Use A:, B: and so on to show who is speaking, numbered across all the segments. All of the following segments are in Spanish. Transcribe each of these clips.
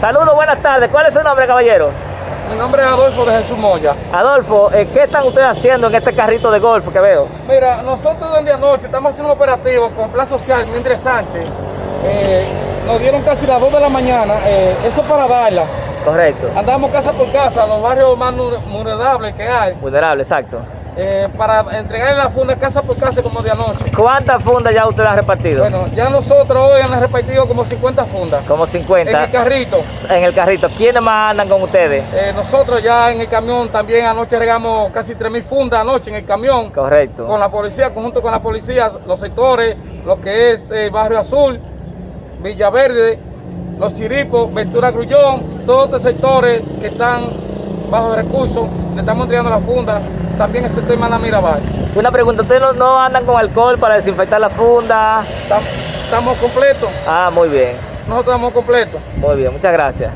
A: Saludos, buenas tardes. ¿Cuál es su nombre, caballero?
B: Mi nombre es Adolfo de Jesús Moya.
A: Adolfo, eh, ¿qué están ustedes haciendo en este carrito de golf que veo?
B: Mira, nosotros desde anoche estamos haciendo un operativo con Plan Social Mildred Sánchez. Eh, nos dieron casi las 2 de la mañana, eh, eso para darla.
A: Correcto.
B: Andamos casa por casa, los barrios más vulnerables que hay,
A: Vulnerable, exacto.
B: Eh, para entregarle la funda casa por casa como de anoche.
A: ¿Cuántas fundas ya ustedes han repartido?
B: Bueno, ya nosotros hoy han repartido como 50 fundas.
A: Como
B: En
A: 50
B: el carrito.
A: en el carrito. ¿Quiénes más andan con ustedes?
B: Eh, nosotros ya en el camión también anoche regamos casi 3.000 fundas anoche en el camión.
A: Correcto.
B: con la policía, conjunto con la policía, los sectores, lo que es eh, Barrio Azul, Villaverde, Los Chiripos, Ventura Grullón, todos estos sectores que están bajo recursos, le estamos entregando la funda, también este tema en la Mirabal.
A: Una pregunta, ¿ustedes no, no andan con alcohol para desinfectar la funda?
B: Tam- Estamos completos,
A: Ah, muy bien,
B: nosotros estamos completos.
A: muy bien, muchas gracias.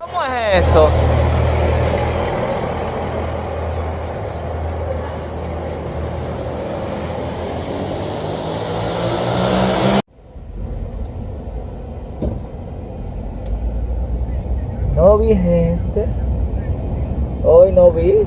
A: ¿Cómo es esto? No vi gente. Hoy no vi.